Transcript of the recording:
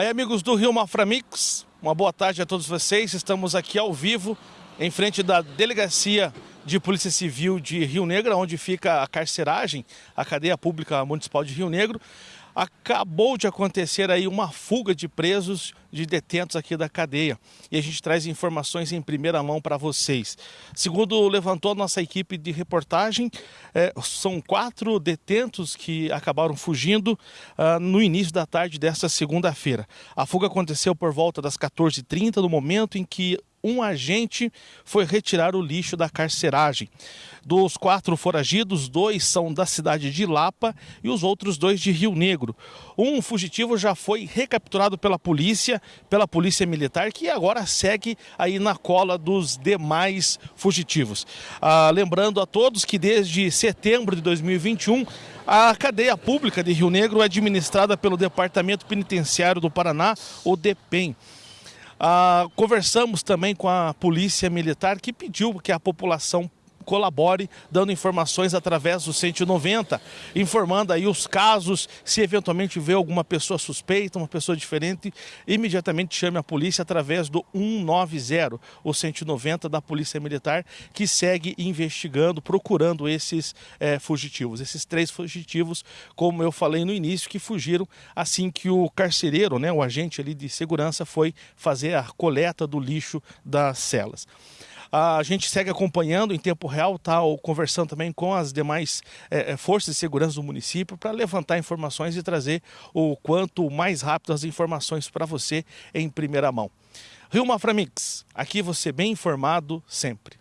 Aí, amigos do Rio Maframix, uma boa tarde a todos vocês. Estamos aqui ao vivo, em frente da Delegacia de Polícia Civil de Rio Negro, onde fica a carceragem, a cadeia pública municipal de Rio Negro acabou de acontecer aí uma fuga de presos, de detentos aqui da cadeia. E a gente traz informações em primeira mão para vocês. Segundo levantou nossa equipe de reportagem, é, são quatro detentos que acabaram fugindo uh, no início da tarde desta segunda-feira. A fuga aconteceu por volta das 14h30, no momento em que um agente foi retirar o lixo da carceragem. Dos quatro foragidos, dois são da cidade de Lapa e os outros dois de Rio Negro. Um fugitivo já foi recapturado pela polícia, pela polícia militar, que agora segue aí na cola dos demais fugitivos. Ah, lembrando a todos que desde setembro de 2021 a cadeia pública de Rio Negro é administrada pelo Departamento Penitenciário do Paraná, o DEPEN. Ah, conversamos também com a polícia militar que pediu que a população colabore dando informações através do 190, informando aí os casos, se eventualmente vê alguma pessoa suspeita, uma pessoa diferente, imediatamente chame a polícia através do 190, o 190 da Polícia Militar, que segue investigando, procurando esses é, fugitivos. Esses três fugitivos, como eu falei no início, que fugiram assim que o carcereiro, né, o agente ali de segurança, foi fazer a coleta do lixo das celas. A gente segue acompanhando em tempo real, tá? Ou conversando também com as demais é, forças de segurança do município para levantar informações e trazer o quanto mais rápido as informações para você em primeira mão. Rio Maframix, aqui você bem informado sempre.